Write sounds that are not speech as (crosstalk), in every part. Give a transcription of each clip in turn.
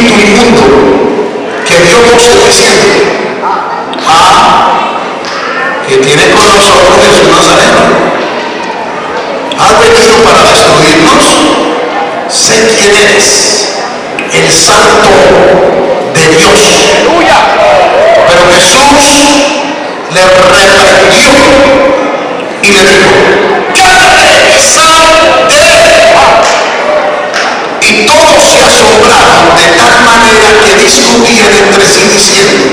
espíritu inmundo, que Dios no se diciendo, ah, que tiene con nosotros Jesús Nazareno. Ha venido para destruirnos. Sé quién eres, el santo de Dios. Pero Jesús le reprendió y le dijo, cállate, sal de se de tal manera que discutían entre sí diciendo,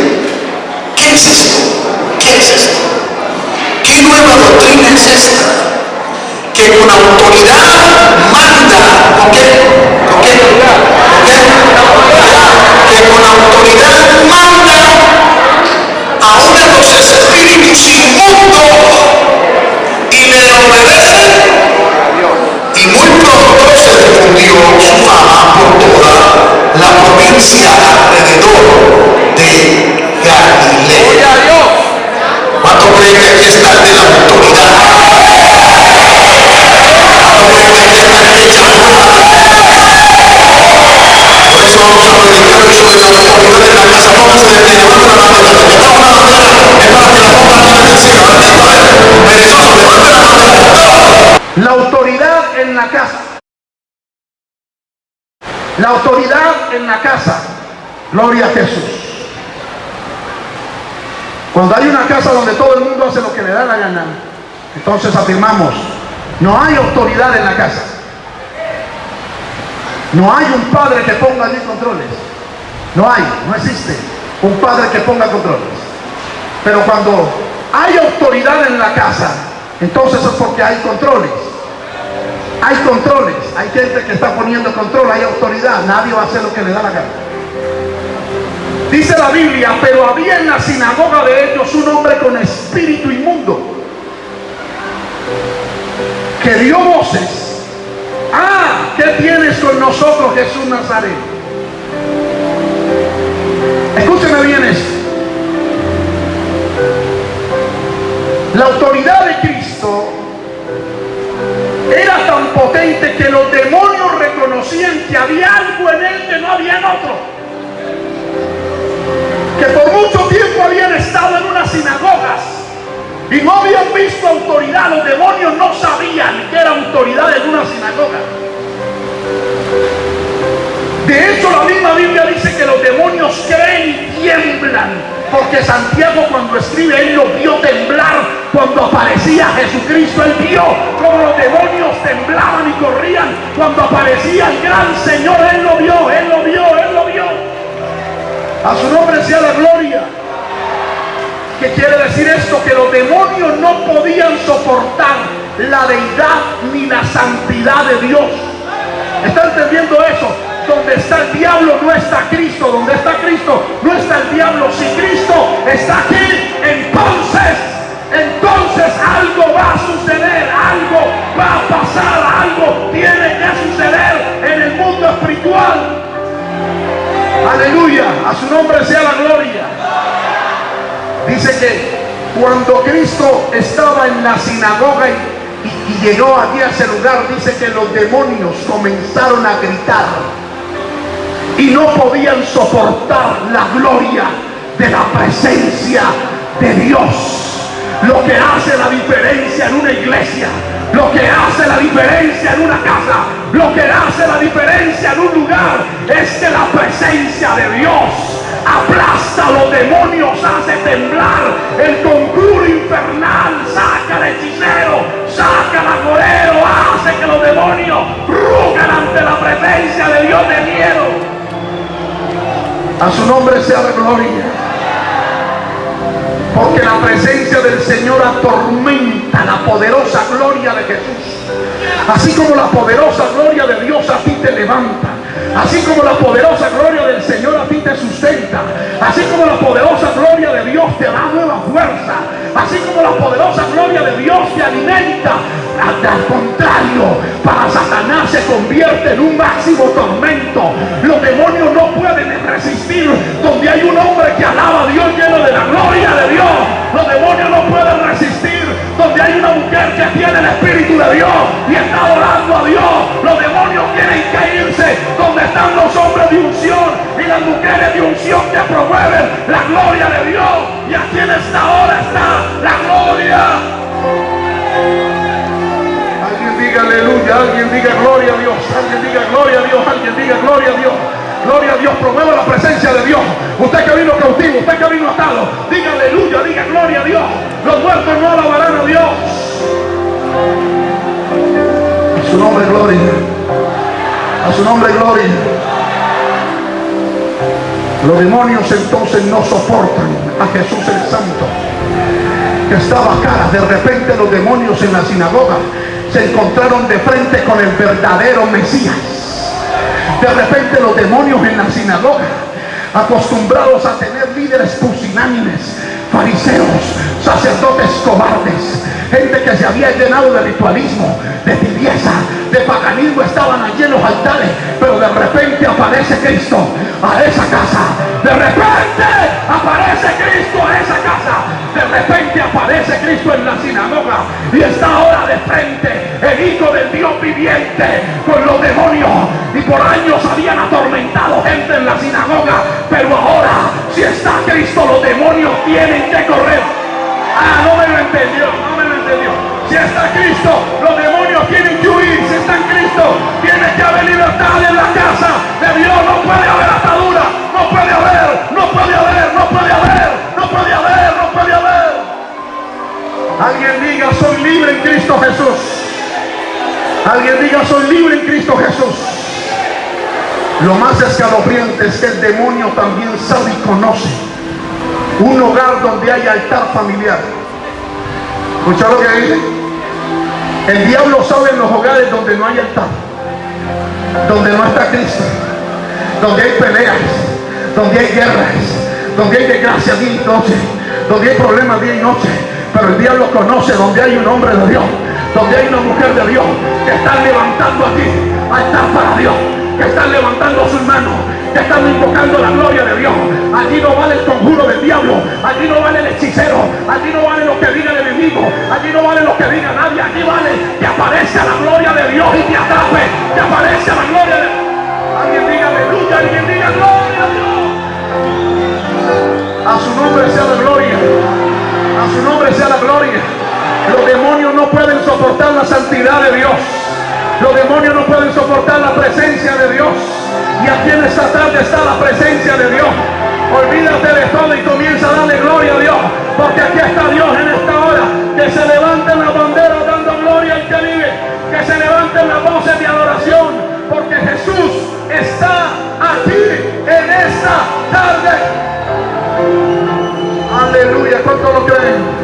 ¿qué es esto? ¿Qué es esto? ¿Qué nueva doctrina es esta? Que con autoridad manda, ¿con qué? ¿Con qué? ¿Con qué? Que con autoridad manda a los espíritus inmundos y le obedecen. Y muy pronto se difundió su fama por toda la provincia alrededor de Galilea. ¿Cuánto creen que aquí está el de la autoridad? ¿Cuánto creen que aquí está el que llamó? Por eso vamos a predicar hoy sobre la autoridad de la casa. Pónganse de pie, levanten la mano. La que está una bandera es para que la pongan en el cielo. Bendito es. Perezoso, levanten la mano. La autoridad en la casa. La autoridad en la casa. Gloria a Jesús. Cuando hay una casa donde todo el mundo hace lo que le da la gana, entonces afirmamos, no hay autoridad en la casa. No hay un padre que ponga allí controles. No hay, no existe un padre que ponga controles. Pero cuando hay autoridad en la casa, entonces es porque hay controles. Hay controles, hay gente que está poniendo control, hay autoridad, nadie va a hacer lo que le da la gana. Dice la Biblia, pero había en la sinagoga de ellos un hombre con espíritu inmundo que dio voces. Ah, ¿qué tienes con nosotros Jesús Nazareno? Escúcheme bien esto. La autoridad de Cristo era tan potente que los demonios reconocían que había algo en él que no había en otro. Que por mucho tiempo habían estado en unas sinagogas y no habían visto autoridad. Los demonios no sabían que era autoridad en una sinagoga. De hecho, la misma Biblia dice que los demonios creen y tiemblan. Porque Santiago cuando escribe, él lo vio temblar cuando aparecía Jesucristo. Él vio como los demonios temblaban y corrían cuando aparecía el gran Señor. Él lo vio, él lo vio, él lo vio. A su nombre sea la gloria. ¿Qué quiere decir esto? Que los demonios no podían soportar la deidad ni la santidad de Dios. ¿Está entendiendo eso? Donde está el diablo no está Cristo. Donde está Cristo no está el diablo. Si Cristo está aquí, entonces, entonces algo va a suceder. Algo va a pasar. Algo tiene que suceder en el mundo espiritual. Aleluya. A su nombre sea la gloria. Dice que cuando Cristo estaba en la sinagoga y, llegó allí a ese lugar, dice que los demonios comenzaron a gritar y no podían soportar la gloria de la presencia de Dios. Lo que hace la diferencia en una iglesia, lo que hace la diferencia en una casa, lo que hace la diferencia en un lugar es que la presencia de Dios aplasta los demonios, hace temblar el conjuro infernal, saca al hechicero, saca al agorero, hace que los demonios rugan ante la presencia de Dios de miedo. A su nombre sea la gloria. Porque la presencia del Señor atormenta la poderosa gloria de Jesús. Así como la poderosa gloria de Dios a ti te levanta. Así como la poderosa gloria del Señor como la poderosa gloria de Dios te da nueva fuerza. Así como la poderosa gloria de Dios te alimenta. Al contrario, para Satanás se convierte en un máximo tormento. Los demonios no pueden resistir donde hay un hombre que alaba a Dios lleno de la gloria de Dios. Los demonios no pueden hay una mujer que tiene el Espíritu de Dios y está adorando a Dios. Los demonios quieren caerse donde están los hombres de unción y las mujeres de unción que promueven la gloria de Dios. Y aquí en esta hora está la gloria. Alguien diga aleluya, alguien diga gloria a Dios, alguien diga gloria a Dios, alguien diga gloria a Dios. Gloria a Dios, promueva la presencia de Dios. Usted que vino cautivo, usted que vino atado, diga aleluya, diga gloria a Dios. Los muertos no alabarán a Dios. A su nombre gloria. A su nombre gloria. Los demonios entonces no soportan a Jesús el Santo, que estaba cara. De repente los demonios en la sinagoga se encontraron de frente con el verdadero Mesías. De repente los demonios en la sinagoga, acostumbrados a tener líderes pusilánimes, fariseos, sacerdotes cobardes, gente que se había llenado de ritualismo, de tibieza, de paganismo, estaban allí en los altares, pero de repente aparece Cristo a esa casa. De repente aparece Cristo a esa casa. De repente aparece Cristo en la sinagoga y está ahora de frente el Hijo del Dios viviente con los demonios. Y por años habían atormentado gente en la sinagoga, pero ahora si está Cristo los demonios tienen que correr. Ah, no me lo entendió, lo entendió. Si está Cristo, los demonios tienen que huir. Si está en Cristo, tiene que haber libertad en la casa de Dios. No puede haber atadura, no puede haber, no puede haber, no puede haber, no puede haber, no puede haber. Alguien diga, soy libre en Cristo Jesús. Alguien diga, soy libre en Cristo Jesús. Lo más escalofriante es que el demonio también sabe y conoce un hogar donde hay altar familiar. ¿Escucha lo que dice? El diablo sabe en los hogares donde no hay altar, donde no está Cristo, donde hay peleas, donde hay guerras, donde hay desgracia día y noche, donde hay problemas día y noche. Pero el diablo conoce donde hay un hombre de Dios, donde hay una mujer de Dios que están levantando aquí altar para Dios, están levantando sus manos, que están invocando la gloria de Dios. Allí no vale el conjuro del diablo, allí no vale el hechicero, allí no vale lo que diga el enemigo, allí no vale lo que diga nadie, allí vale que aparece la gloria de Dios y te atrape, que aparece la gloria de. Alguien diga aleluya, alguien diga gloria a Dios. A su nombre sea la gloria, a su nombre sea la gloria. Los demonios no pueden soportar la santidad de Dios. Los demonios no pueden soportar la presencia de Dios. Y aquí en esta tarde está la presencia de Dios. Olvídate de todo y comienza a darle gloria a Dios. Porque aquí está Dios en esta hora. Que se levanten las banderas dando gloria al que vive. Que se levanten las voces de adoración. Porque Jesús está aquí en esta tarde. Aleluya. ¿Cuánto lo creen?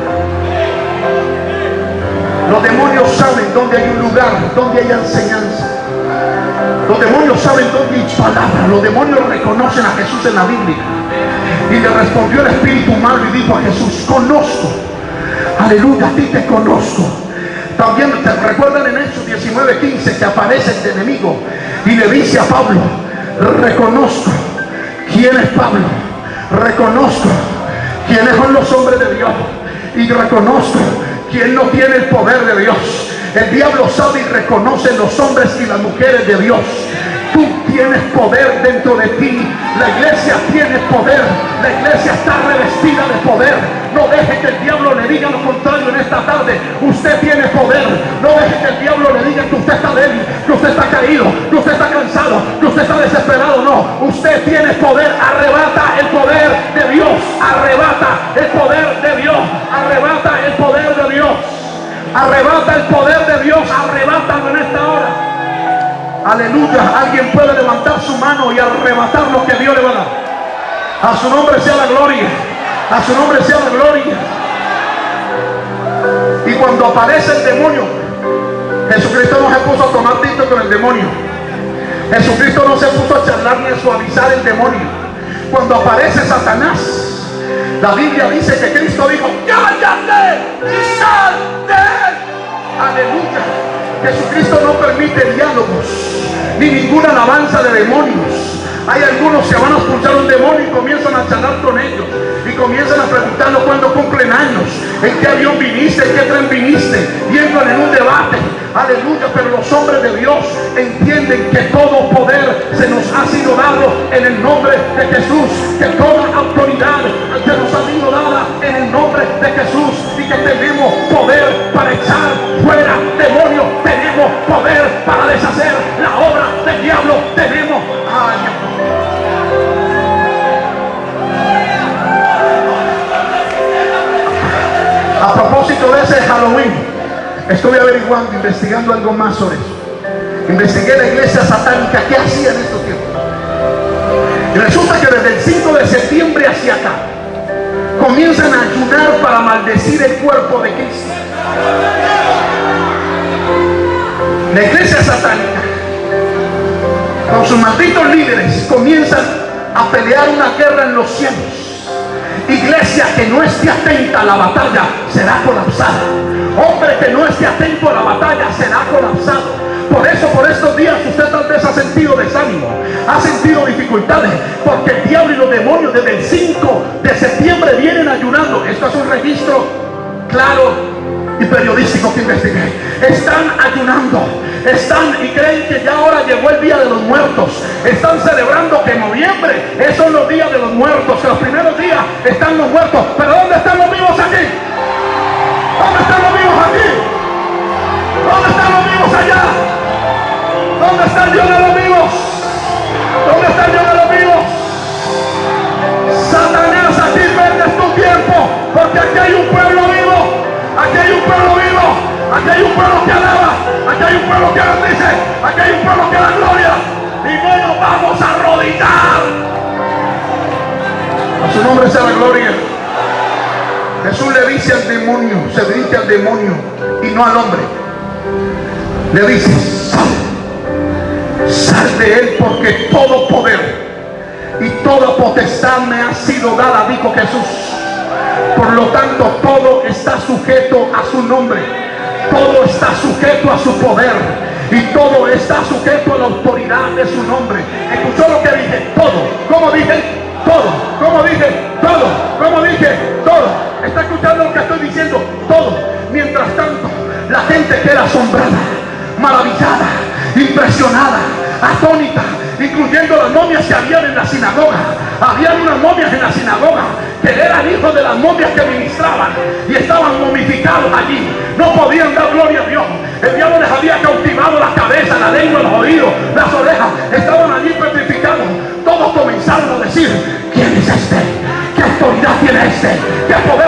Los demonios saben dónde hay un lugar, dónde hay enseñanza. Los demonios saben dónde hay palabra. Los demonios reconocen a Jesús en la Biblia. Y le respondió el espíritu humano y dijo a Jesús, conozco. Aleluya, a ti te conozco. También te recuerdan en Hechos 19:15 que aparece el enemigo y le dice a Pablo, reconozco quién es Pablo, reconozco quiénes son los hombres de Dios y reconozco quién no tiene el poder de Dios. El diablo sabe y reconoce los hombres y las mujeres de Dios. Tú tienes poder dentro de ti. La iglesia tiene poder. La iglesia está revestida de poder. No deje que el diablo le diga lo contrario en esta tarde. Usted tiene poder. No deje que el diablo le diga que usted está débil, que usted está caído, que usted está cansado, que usted está desesperado. No, usted tiene poder. Arrebata el poder de Dios. Arrebata el poder de Dios. Arrebata el poder de Dios. Arrebata el poder de Dios. Arrebátalo en esta hora. Aleluya. Alguien puede levantar su mano y arrebatar lo que Dios le va a dar. A su nombre sea la gloria. A su nombre sea la gloria. Y cuando aparece el demonio, Jesucristo no se puso a tomar tinto con el demonio. Jesucristo no se puso a charlar ni a suavizar el demonio. Cuando aparece Satanás, la Biblia dice que Cristo dijo, cállate y sal de él. Aleluya. Jesucristo no permite diálogos ni ninguna alabanza de demonios. Hay algunos que van a expulsar un demonio y comienzan a charlar con ellos. Y comienzan a preguntarlo cuándo cumplen años, en qué avión viniste, en qué tren viniste. Y entran en un debate. Aleluya. Pero los hombres de Dios entienden que todo poder en el nombre de Jesús. Es un registro claro y periodístico que investigué. Están ayunando, están y creen que ya ahora llegó el día de los muertos. Están celebrando que en noviembre, esos son los días de los muertos, los primeros días están los muertos. Pero ¿dónde están los vivos aquí? ¿Dónde están los vivos aquí? ¿Dónde están los vivos allá? ¿Dónde está el Dios de los vivos? ¿Dónde está el Dios de los vivos? Satanás, aquí perdes tu tiempo, porque aquí hay un pueblo vivo, aquí hay un pueblo vivo, aquí hay un pueblo que alaba, aquí hay un pueblo que bendice, aquí hay un pueblo que da gloria, y no nos vamos a arrodillar. A su nombre sea la gloria. Jesús le dice al demonio, se dirige al demonio y no al hombre. Le dice, sal, sal de él porque todo poder y toda potestad me ha sido dada, dijo Jesús. Por lo tanto, todo está sujeto a su nombre. Todo está sujeto a su poder. Y todo está sujeto a la autoridad de su nombre. Lo que momias que ministraban y estaban momificados allí. No podían dar gloria a Dios. El diablo les había cautivado la cabeza, la lengua, los oídos, las orejas. Estaban allí petrificados. Todos comenzaron a decir, ¿quién es este? ¿Qué autoridad tiene este? ¿Qué poder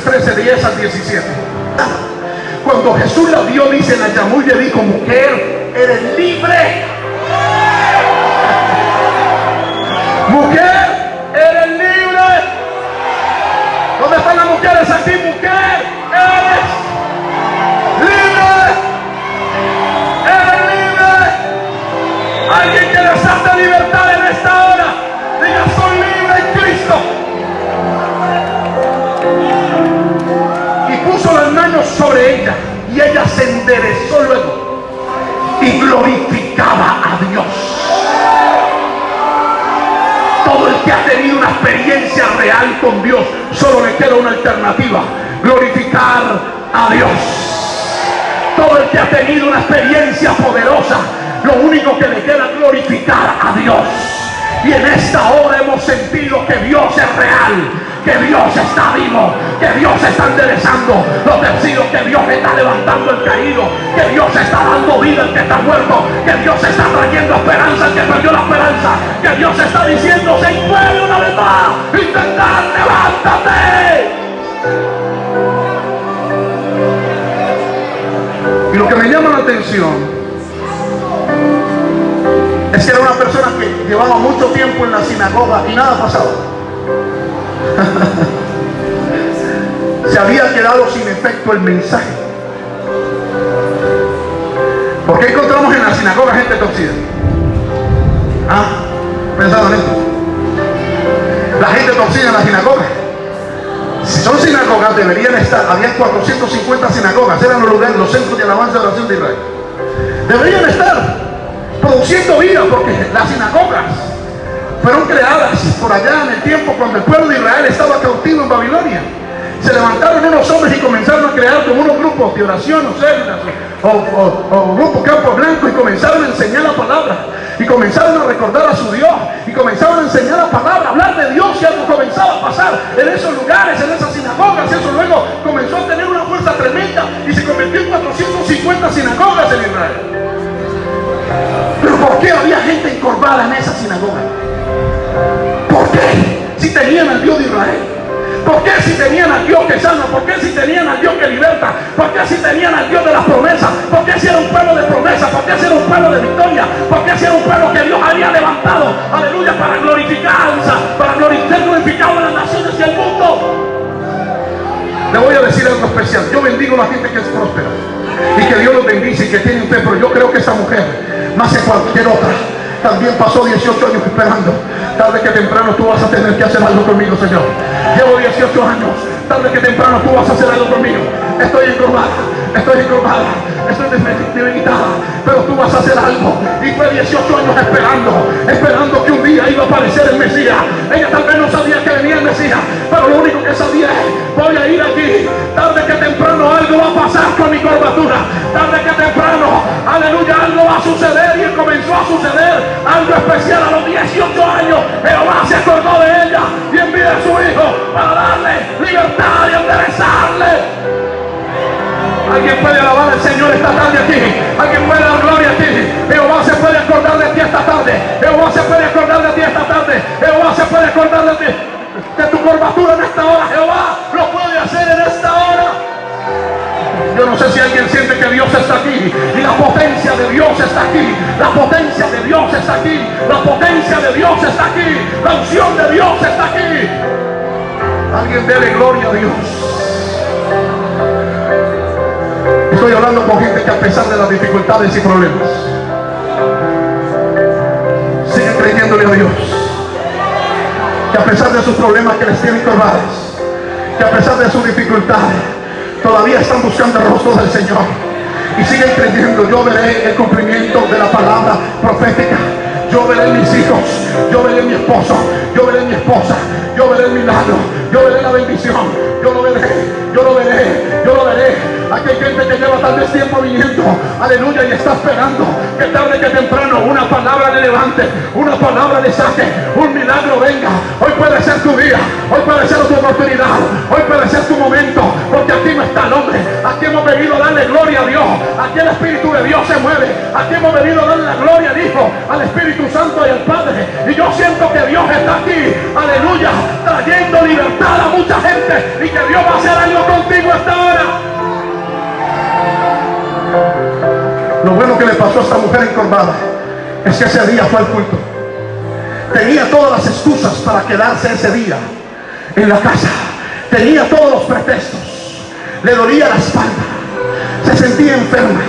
Biblia en Lucas 13, 10 al 17? Cuando Jesús la vio, dice, la llamó y le dijo, mujer, eres libre. Enderezó luego. Y glorificaba a Dios. Todo el que ha tenido una experiencia real con Dios, solo le queda una alternativa. Glorificar a Dios. Todo el que ha tenido una experiencia poderosa, lo único que le queda es glorificar a Dios. Y en esta hora hemos sentido que Dios es real, que Dios está vivo, que Dios está enderezando los vencidos, que Dios está levantando el caído, que Dios está dando vida al que está muerto, que Dios está trayendo esperanza al que perdió la esperanza, que Dios está diciendo, se puede una vez más, intentar, levántate. Y lo que me llama la atención llevaba mucho tiempo en la sinagoga y nada pasaba. Se había quedado sin efecto el mensaje. ¿Por qué encontramos en la sinagoga gente torcida? ¿Ah? ¿Pensaban esto? La gente torcida en la sinagoga Si son sinagogas, deberían estar, había 450 sinagogas, eran los lugares, los centros de alabanza de la nación de Israel. Deberían estar produciendo vida porque las sinagogas fueron creadas por allá en el tiempo cuando el pueblo de Israel estaba cautivo en Babilonia. Se levantaron unos hombres y comenzaron a crear como unos grupos de oración o células o, o, grupos campo blanco y comenzaron a enseñar la palabra y comenzaron a recordar a su Dios y comenzaron a enseñar la palabra, a hablar de Dios y algo comenzaba a pasar en esos lugares, en esas sinagogas. Eso luego comenzó a tener una fuerza tremenda y se convirtió en 450 sinagogas en Israel. Pero ¿por qué había gente encorvada en esa sinagoga? ¿Por qué? Si tenían al Dios de Israel. ¿Por qué si tenían al Dios que sana? ¿Por qué si tenían al Dios que liberta? ¿Por qué si tenían al Dios de las promesas? ¿Por qué si era un pueblo de promesas? ¿Por qué si era un pueblo de victoria? ¿Por qué si era un pueblo que Dios había levantado? Aleluya, para glorificarse, para glorificar a las naciones y al mundo. Le voy a decir algo especial. Yo bendigo a la gente que es próspera. Y que Dios los bendice y que tiene usted. Pero yo creo que esa mujer, más que cualquier otra, también pasó 18 años esperando. Tarde que temprano tú vas a tener que hacer algo conmigo, Señor. Llevo 18 años. Tarde que temprano tú vas a hacer algo conmigo. Estoy encorvada, estoy encorvada, estoy debilitada. Pero tú vas a hacer algo. Y fue 18 años esperando, esperando que un día iba a aparecer el Mesías. Ella tal vez no sabía que venía el Mesías, pero lo único que sabía es, voy a ir aquí. Tarde que temprano algo va a pasar con mi curvatura. Tarde que temprano, aleluya, algo va a suceder. Y comenzó a suceder algo especial a los 18 años. Jehová se acordó de ella y envió a su hijo para darle libertad y enderezarle. Alguien puede alabar al Señor esta tarde aquí. Alguien puede dar gloria a ti. Jehová se puede acordar de ti esta tarde. Jehová se puede acordar de ti esta tarde. Jehová se puede acordar de ti. De tu curvatura en esta hora. Jehová lo puede hacer en esta hora. Yo no sé si alguien siente que Dios está aquí y la potencia de Dios está aquí. La potencia de Dios está aquí. La potencia de Dios está aquí. La unción de Dios está aquí. Alguien dele gloria a Dios. Estoy hablando con gente que a pesar de las dificultades y problemas, siguen creyéndole a Dios. Que a pesar de sus problemas que les tienen corvadas, que a pesar de sus dificultades, todavía están buscando el rostro del Señor. Y siguen creyendo, yo veré el cumplimiento de la palabra profética. Yo veré mis hijos, yo veré mi esposo, yo veré mi esposa, yo veré el milagro, yo veré la bendición, yo lo veré, hay gente que lleva tal vez tiempo viniendo, aleluya, y está esperando que tarde que temprano una palabra le levante, una palabra le saque, un milagro venga. Hoy puede ser tu día, hoy puede ser tu oportunidad, hoy puede ser tu momento, porque aquí no está el hombre, aquí hemos venido a darle gloria a Dios, aquí el Espíritu de Dios se mueve, aquí hemos venido a darle la gloria al Hijo, al Espíritu Santo y al Padre, y yo siento que Dios está aquí, aleluya, trayendo libertad a mucha gente y que Dios va a hacer algo contigo esta que le pasó a esta mujer encorvada es que ese día fue al culto. Tenía todas las excusas para quedarse ese día en la casa. Tenía todos los pretextos. Le dolía la espalda. Se sentía enferma.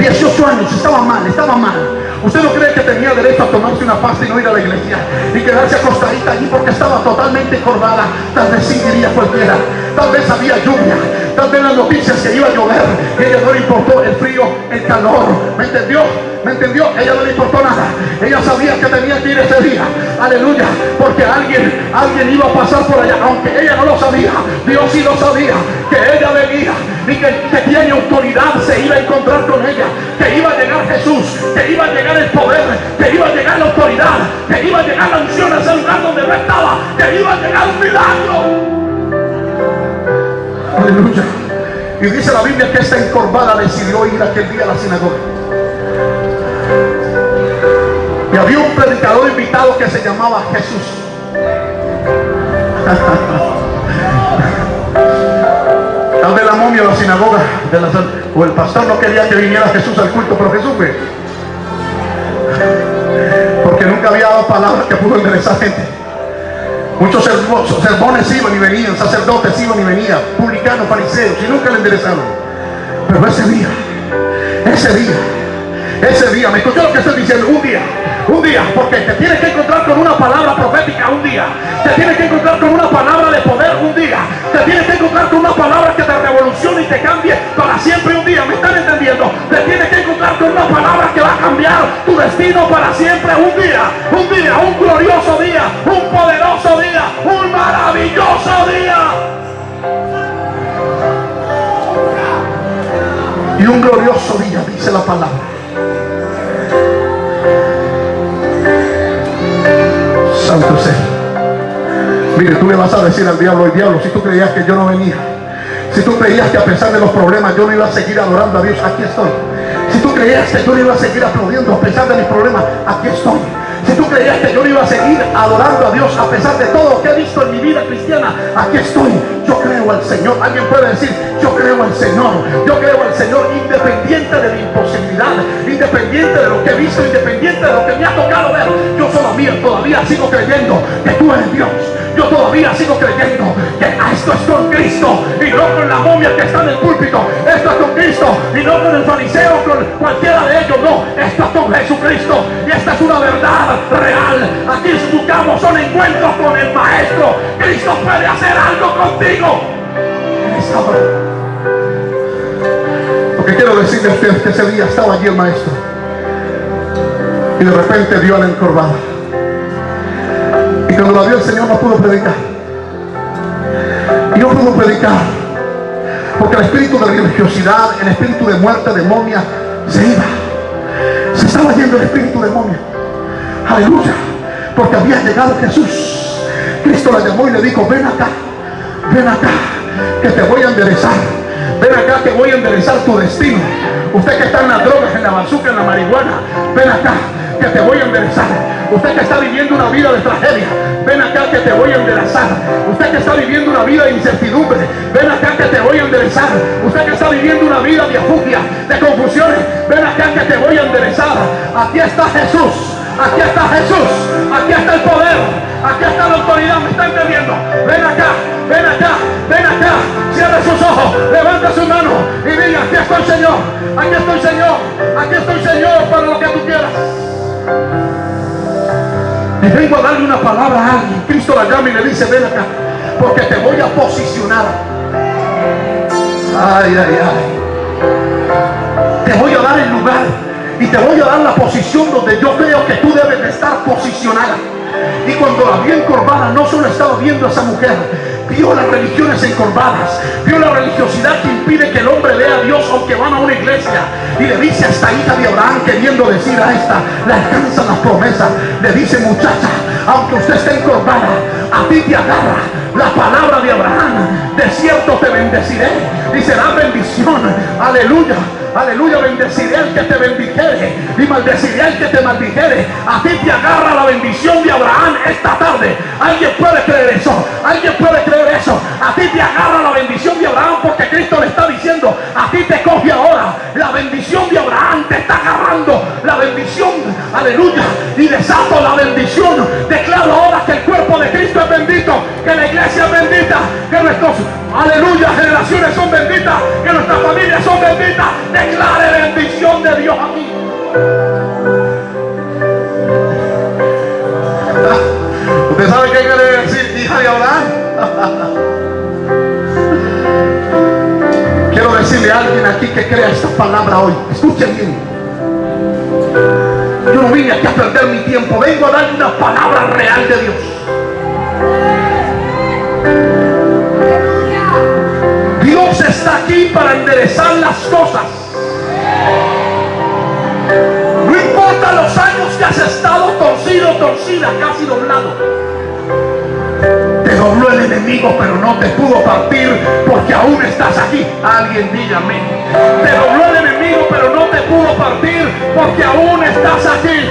18 años, estaba mal, estaba mal. ¿Usted no cree que tenía derecho a tomarse una pasta y no ir a la iglesia? Y quedarse acostadita allí porque estaba totalmente encorvada. Tal vez sí cualquiera. Tal vez había lluvia. Tal vez las noticias que iba a llover. Y ella no le importó el frío, el calor. ¿Me entendió? ¿Me entendió? Ella no le importó nada. Ella sabía que tenía que ir ese día. Aleluya. Porque alguien, alguien iba a pasar por allá. Aunque ella no lo sabía. Dios sí lo sabía. Que ella venía. Y que, que tiene autoridad. Se iba a encontrar con ella. Que iba a llegar Jesús. Que iba a llegar el poder. Que iba a llegar la autoridad. Que iba a llegar la unción a ese lugar donde no estaba. Que iba a llegar un milagro. Aleluya. Y dice la Biblia que esta encorvada decidió ir aquel día a la sinagoga. Y había un predicador invitado que se llamaba Jesús. (laughs) Tal vez la momia de la sinagoga o el pastor no quería que viniera Jesús al culto, pero Jesús fue. Porque nunca había dado palabras que pudo enderezar gente. Muchos sermones iban y venían, sacerdotes iban y venían, publicanos, fariseos, y nunca le enderezaron. Pero ese día, ese día, ese día, me escuchó lo que estoy diciendo, un día, un día, porque te tienes que encontrar con una palabra profética un día, te tienes que encontrar con una palabra de poder un día, te tienes que encontrar con una palabra que te revolucione y te cambie para siempre un día, ¿me están entendiendo? Te tienes que encontrar con una palabra que va a cambiar tu destino para siempre un día, un día, un glorioso dice la palabra. Santo sea. Mire, tú le vas a decir al diablo, el diablo, si tú creías que yo no venía, si tú creías que a pesar de los problemas yo no iba a seguir adorando a Dios, aquí estoy. Si tú creías que yo no iba a seguir aplaudiendo a pesar de mis problemas, aquí estoy. Si tú creías que yo no iba a seguir adorando a Dios a pesar de todo lo que he visto en mi vida cristiana, aquí estoy. Yo creo al Señor. Alguien puede decir, yo creo al Señor. Yo creo al Señor independiente de mi imposibilidad, independiente de lo que he visto, independiente de lo que me ha tocado ver. Yo todavía, todavía sigo creyendo que tú eres Dios. Yo todavía sigo creyendo que esto es con Cristo y no con la momia que está en el púlpito. Esto es con Cristo y no con el fariseo con cualquiera de ellos. No, esto es con Jesucristo y esta es una verdad real. Aquí buscamos son encuentros con el Maestro. Cristo puede hacer algo contigo. Lo que quiero decirle a ustedes es que ese día estaba allí el Maestro y de repente dio a la encorvada. Y cuando la vio el Señor no pudo predicar. Y no pudo predicar. Porque el espíritu de religiosidad, el espíritu de muerte, de momia, se iba. Se estaba yendo el espíritu de momia. Aleluya. Porque había llegado Jesús. Cristo la llamó y le dijo, ven acá, ven acá, que te voy a enderezar. Ven acá que voy a enderezar tu destino. Usted que está en las drogas, en la bazooka, en la marihuana, ven acá que te voy a enderezar. Usted que está viviendo una vida de tragedia, ven acá que te voy a enderezar. Usted que está viviendo una vida de incertidumbre, ven acá que te voy a enderezar. Usted que está viviendo una vida de afugia, de confusiones, ven acá que te voy a enderezar. Aquí está Jesús. Aquí está Jesús. Aquí está el poder. Aquí está la autoridad. ¿Me está entendiendo? Ven acá. Ven acá. Ven acá. Cierre sus ojos. Levanta su mano. Y diga, aquí estoy Señor. Aquí estoy Señor. Aquí estoy Señor para lo que tú quieras. Y vengo a darle una palabra a alguien. Cristo la llama y le dice, ven acá. Porque te voy a posicionar. Ay, ay, ay. Te voy a dar el lugar y te voy a dar la posición donde yo creo que tú debes de estar posicionada. Y cuando la vio encorvada, no solo estaba viendo a esa mujer, vio las religiones encorvadas, vio la religiosidad que impide que el hombre vea a Dios aunque van a una iglesia. Y le dice a esta hija de Abraham, queriendo decir a esta, le alcanzan las promesas, le dice muchacha, aunque usted esté encorvada, a ti te agarra la palabra de Abraham, de cierto te bendeciré y será bendición, aleluya. Aleluya, bendeciré al que te bendijere y maldeciré al que te maldijere. A ti te agarra la bendición de Abraham esta tarde. Alguien puede creer eso. Alguien puede creer eso. A ti te agarra la bendición de Abraham porque Cristo le está diciendo, a ti te coge ahora. La bendición de Abraham te está agarrando. La bendición, aleluya. Y desato la bendición. Declaro ahora que el cuerpo de Cristo es bendito. Que la iglesia es bendita. Que nuestros, aleluya, generaciones son benditas. Declare bendición de Dios aquí. ¿Usted sabe qué quiere decir hija de Abraham? Quiero decirle a alguien aquí que crea esta palabra hoy. Escuchen bien. Yo no vine aquí a perder mi tiempo. Vengo a darle una palabra real de. Dios para enderezar las cosas. No importa los años que has estado torcido, torcida, casi doblado. Te dobló el enemigo, pero no te pudo partir porque aún estás aquí. Alguien dígame. Te dobló el enemigo, pero no te pudo partir porque aún estás aquí.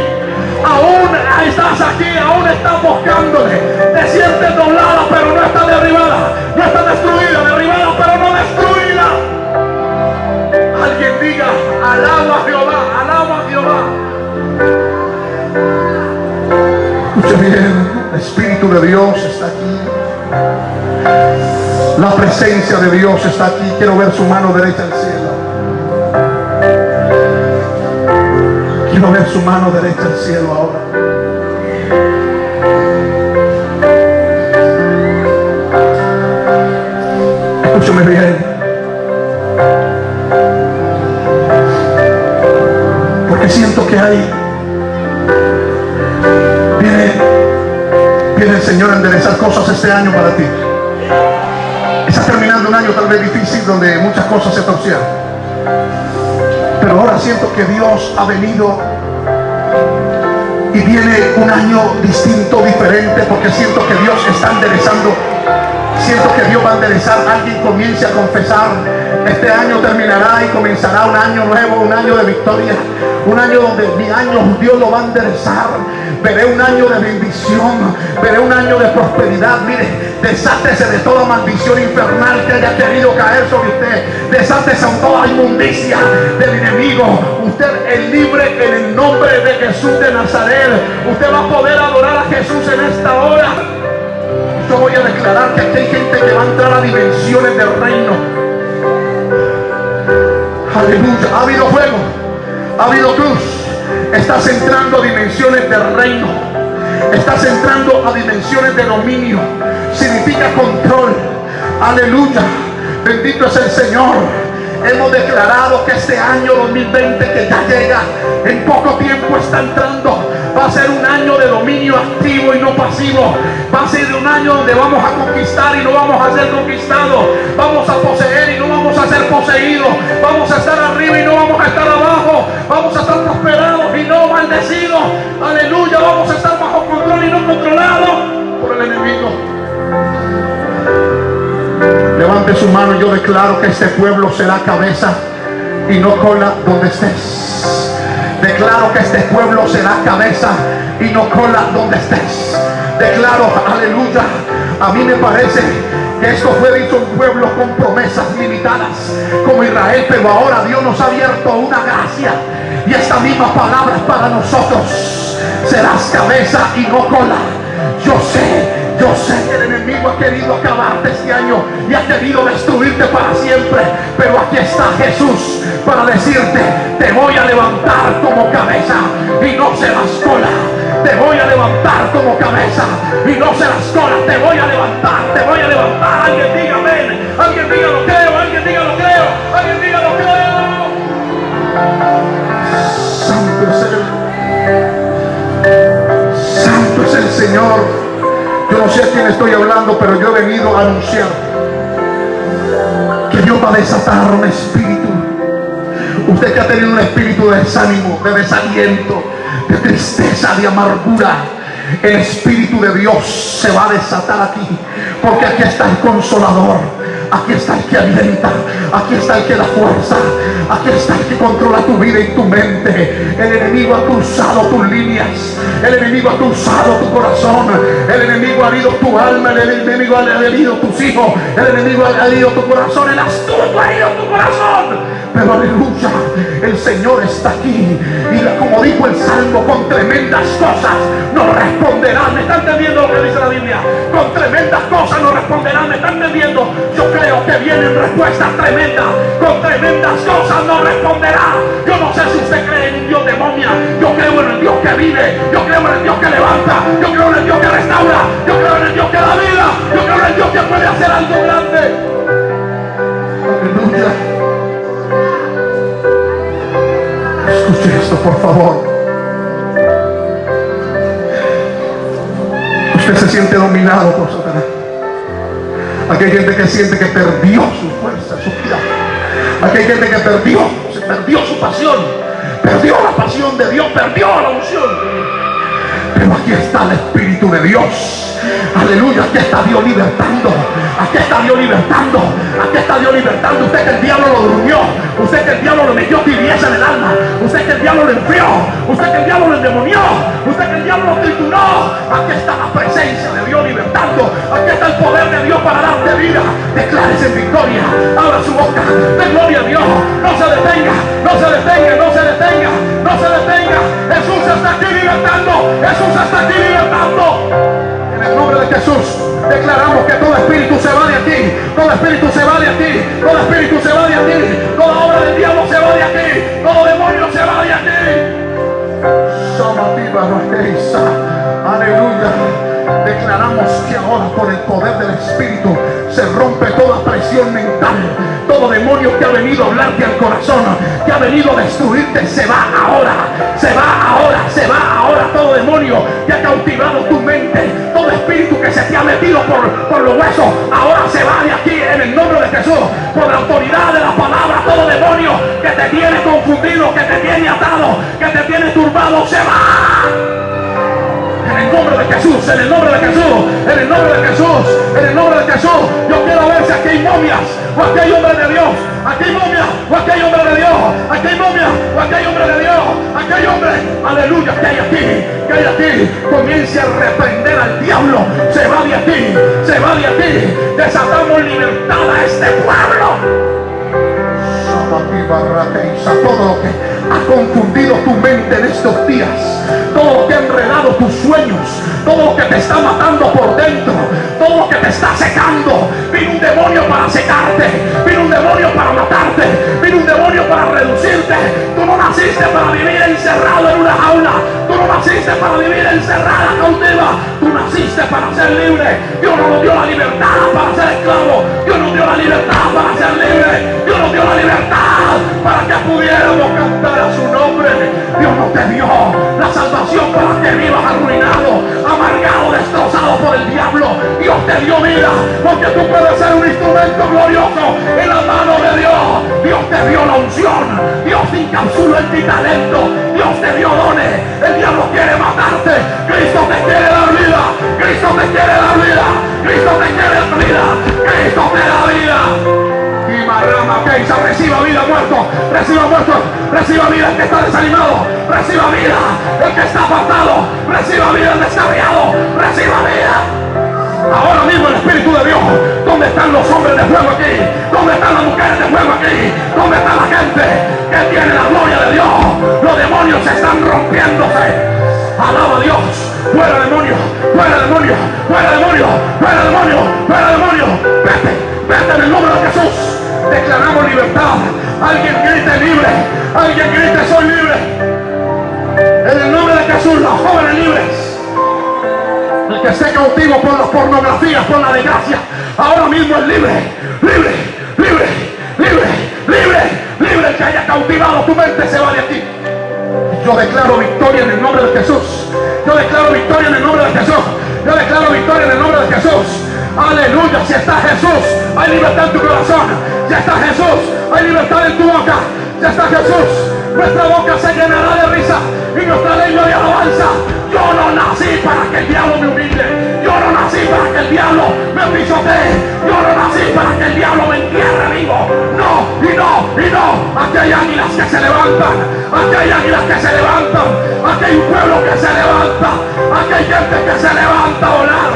Aún estás aquí, aún estás buscándole. Te sientes doblada, pero no está derribada. No está destruida, derribada, Diga, alaba a Jehová, alaba a Jehová. Escuche bien, el Espíritu de Dios está aquí. La presencia de Dios está aquí. Quiero ver su mano derecha al cielo. Quiero ver su mano derecha al cielo viene ahí. Viene, viene el Señor a enderezar cosas este año para ti. Estás terminando un año tal vez difícil donde muchas cosas se torcieron. Pero ahora siento que Dios ha venido y viene un año distinto, diferente, porque siento que Dios está enderezando. Siento que Dios va a enderezar. Alguien comience a confesar. Este año terminará y comenzará un año nuevo, un año de victoria. Un año donde mi año Dios lo va a enderezar. Veré un año de bendición. Veré un año de prosperidad. Mire, desátese de toda maldición infernal que haya querido caer sobre usted. Desátese de toda inmundicia del enemigo. Usted es libre en el nombre de Jesús de Nazaret. Usted va a poder adorar a Jesús en esta hora. Yo voy a declarar que aquí hay gente que va a entrar a dimensiones del reino. Aleluya. Ha habido fuego. Ha habido cruz. Estás entrando a dimensiones del reino. Estás entrando a dimensiones de dominio. Significa control. Aleluya. Bendito es el Señor. Hemos declarado que este año 2020 que ya llega, en poco tiempo está entrando. Va a ser un año de dominio activo y no pasivo. Va a ser un año donde vamos a conquistar y no vamos a ser conquistados. Vamos a poseer y no vamos a ser poseídos. Vamos a estar arriba y no vamos a estar abajo. Vamos a estar prosperados y no maldecidos. Aleluya. Vamos a estar bajo control y no controlados por el enemigo. Levante su mano y yo declaro que este pueblo será cabeza y no cola donde estés. Declaro que este pueblo será cabeza y no cola donde estés. Declaro, aleluya. A mí me parece esto fue dicho un pueblo con promesas limitadas como Israel, pero ahora Dios nos ha abierto una gracia y esta misma palabra para nosotros. Serás cabeza y no cola. Yo sé yo sé que el enemigo ha querido acabarte este año y ha querido destruirte para siempre. Pero aquí está Jesús para decirte, te voy a levantar como cabeza y no serás cola. Te voy a levantar como cabeza y no serás cola. Te voy a levantar, te voy a levantar. Alguien diga amén. Alguien diga lo creo. Alguien diga lo creo. Alguien diga lo creo. Santo es el, Santo es el Señor. Yo no sé a quién estoy hablando, pero yo he venido a anunciar que Dios va a desatar un espíritu. Usted que ha tenido un espíritu de desánimo, de desaliento, de tristeza, de amargura. El Espíritu de Dios se va a desatar aquí. Porque aquí está el consolador. Aquí está el que alienta. Aquí está el que da fuerza. Aquí está el que controla tu vida y tu mente. El enemigo ha cruzado tus líneas. El enemigo ha cruzado tu corazón. El enemigo ha herido tu alma. El enemigo ha herido tus hijos. El enemigo ha herido tu corazón. El astuto ha herido tu corazón. Pero aleluya, el Señor está aquí. Y como dijo el Salmo, con tremendas cosas nos responderá. ¿Me están entendiendo lo que dice la Biblia? Con tremendas cosas nos responderá. ¿Me están entendiendo? Yo creo que vienen respuestas tremendas. Con tremendas cosas nos responderá. Yo no sé si usted cree en un Dios de momia. Yo creo en el Dios que vive. Yo creo en el Dios que levanta. Yo creo en el Dios que restaura. Yo creo en el Dios que da vida. Yo creo en el Dios que puede hacer algo grande. Aleluya. Escuche esto, por favor. Usted se siente dominado por Satanás. Aquí hay gente que siente que perdió su fuerza, su vida. Aquí hay gente que perdió, se perdió su pasión, perdió la pasión de Dios, perdió la unción. Pero aquí está el Espíritu de Dios. Aleluya, aquí está Dios libertando. Aquí está Dios libertando. Aquí está Dios libertando. Usted que el diablo lo durmió. Usted que el diablo lo metió tibieza en el alma. Usted que el diablo lo enfrió. Usted que el diablo lo endemonió. Usted que el diablo lo trituró. Aquí está la presencia de Dios libertando. Aquí está el poder de Dios para darte vida. Declárese en victoria. Abra su boca. De gloria a Dios. No se detenga. No se detenga. No se detenga. No se detenga. Jesús está aquí libertando. Jesús está aquí libertando. En el nombre de Jesús. Declaramos que todo espíritu se va de aquí, todo espíritu se va de aquí, todo espíritu se va de aquí, toda obra del diablo se va de aquí, todo demonio se va de aquí. Aleluya. Declaramos que ahora por el poder del Espíritu se rompe toda presión mental, todo demonio que ha venido a hablarte al corazón, que ha venido a destruirte, se va ahora, se va ahora, se va ahora todo demonio que ha cautivado tu mente, todo espíritu que se te ha metido por, por los huesos, ahora se va de aquí en el nombre de Jesús, por la autoridad de la palabra, todo demonio que te tiene confundido, que te tiene atado, que te tiene turbado, se va. En el nombre de Jesús, en el nombre de Jesús, en el nombre de Jesús, en el nombre de Jesús. Yo quiero ver si aquí hay momias o aquí hay hombre de Dios. Aquí hay momias o aquí hay hombre de Dios. Aquí hay momias o aquí hay hombre de Dios. Aquí hay hombre, aleluya, que hay aquí, que hay aquí. Comience a reprender al diablo. Se va de aquí, se va de aquí. Desatamos libertad a este pueblo todo lo que ha confundido tu mente en estos días, todo lo que ha enredado tus sueños, todo lo que te está matando por dentro, todo lo que te está secando. Vino un demonio para secarte, vino un demonio para matarte, vino un demonio para reducirte. Tú no naciste para vivir encerrado en una jaula, tú no naciste para vivir encerrada cautiva, tú naciste para ser libre. Dios no nos dio la libertad para ser esclavo, Dios nos dio la libertad para ser libre, Dios nos dio la libertad para que pudiéramos cantar a su nombre. Dios no te dio la salvación para que vivas arruinado, amargado, destrozado por el diablo. Dios te dio vida porque tú puedes ser un instrumento glorioso en la mano de Dios. Dios te dio la unción. Dios te encapsuló en ti talento. Dios te dio dones. El diablo quiere matarte. Cristo te quiere dar vida. Cristo te quiere dar vida. Cristo te quiere dar vida. Cristo te da vida. Reciba vida muerto, reciba muerto, reciba vida el que está desanimado, reciba vida el que está apartado, reciba vida el descarriado, reciba vida. Ahora mismo el Espíritu de Dios, ¿dónde están los hombres de fuego aquí? ¿Dónde están las mujeres de fuego aquí? ¿Dónde está la gente que tiene la gloria de Dios? Los demonios están rompiéndose. Alaba a Dios. Fuera demonio, fuera demonio, fuera demonio, fuera demonio, fuera demonio. Vete, vete en el nombre de Jesús. Declaramos libertad. Alguien grite libre. Alguien grite soy libre. En el nombre de Jesús, los jóvenes libres. El que esté cautivo por las pornografías, por la desgracia, ahora mismo es libre, libre, libre, libre, libre, libre. El que haya cautivado tu mente se va de aquí. Yo declaro victoria en el nombre de Jesús. Yo declaro victoria en el nombre de Jesús. Yo declaro victoria en el nombre de Jesús. Aleluya. Si está Jesús, hay libertad en tu corazón. Ya está Jesús, hay libertad en tu boca. Ya está Jesús. Nuestra boca se llenará de risa y nuestra lengua de alabanza. Yo no nací para que el diablo me humille. Yo no nací para que el diablo me pisotee. Yo no nací para que el diablo me entierre vivo. No, y no, y no. Aquí hay águilas que se levantan. Aquí hay águilas que se levantan. Aquí hay un pueblo que se levanta. Aquí hay gente que se levanta a volar.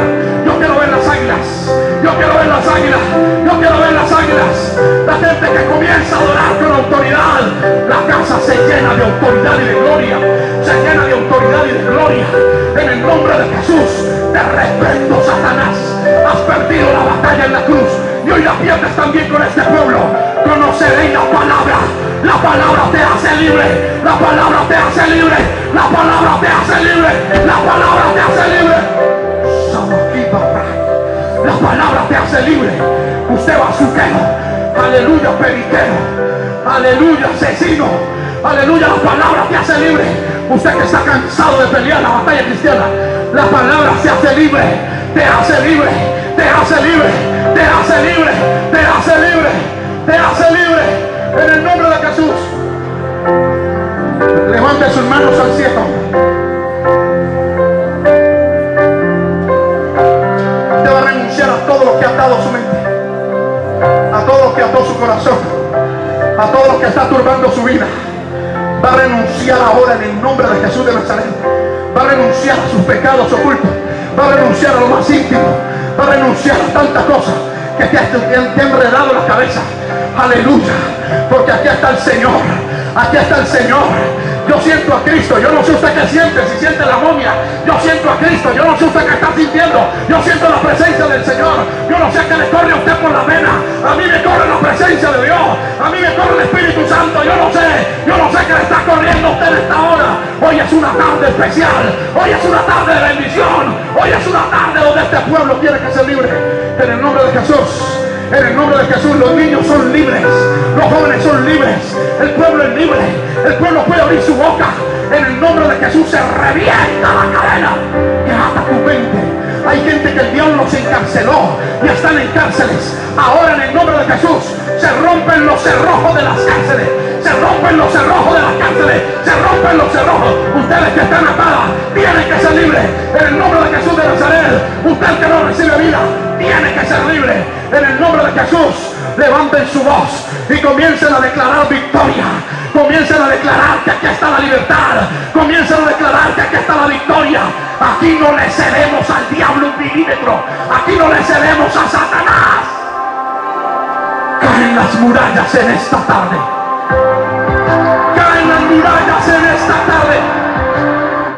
Yo quiero ver las águilas. Quiero ver las águilas. Yo quiero ver las águilas. La gente que comienza a adorar con autoridad. La casa se llena de autoridad y de gloria. Se llena de autoridad y de gloria. En el nombre de Jesús. Te reprendo, Satanás. Has perdido la batalla en la cruz. Y hoy la pierdes también con este pueblo. Conoceréis la palabra. La palabra te hace libre. La palabra te hace libre. La palabra te hace libre. La palabra hace libre. Usted va a su quejo. Aleluya, periquero. Aleluya, asesino. Aleluya, la palabra te hace libre. Usted que está cansado de pelear la batalla cristiana. La palabra te hace libre. Te hace libre. Te hace libre. Te hace libre. Te hace libre. Te hace libre. En el nombre de Jesús. Levante sus manos al cielo. Renunciar a todo lo que ha atado su mente. A todo lo que ató su corazón. A todo lo que está turbando su vida. Va a renunciar ahora en el nombre de Jesús de Nazaret. Va a renunciar a sus pecados ocultos. Va a renunciar a lo más íntimo. Va a renunciar a tantas cosas que te, te han enredado la cabeza. Aleluya. Porque aquí está el Señor. Aquí está el Señor. Yo siento a Cristo. Yo no sé usted qué siente. Si siente la momia. Yo siento a Cristo. Yo no sé usted qué está sintiendo. Yo siento la presencia del Señor. Yo no sé qué le corre a usted por la vena. A mí me corre la presencia de Dios. A mí me corre el Espíritu Santo. Yo no sé. Yo no sé qué le está corriendo a usted en esta hora. Hoy es una tarde especial. Hoy es una tarde de bendición. Hoy es una tarde donde este pueblo tiene que ser libre. En el nombre de Jesús. En el nombre de Jesús, los niños son libres, los jóvenes son libres, el pueblo es libre, el pueblo puede abrir su boca. En el nombre de Jesús se revienta la cadena que ata tu mente. Hay gente que el diablo se encarceló y están en cárceles. Ahora en el nombre de Jesús se rompen los cerrojos de las cárceles. Se rompen los cerrojos de las cárceles. Se rompen los cerrojos. Ustedes que están atadas tienen que ser libres. En el nombre de Jesús de Nazaret. Usted que no recibe vida tiene que ser libre. En el nombre de Jesús. Levanten su voz y comiencen a declarar victoria. Comiencen a declarar que aquí está la libertad. Comiencen a declarar que aquí está la victoria. Aquí no le cedemos al diablo un milímetro. Aquí no le cedemos a Satanás. Caen las murallas en esta tarde. Caen las murallas en esta tarde.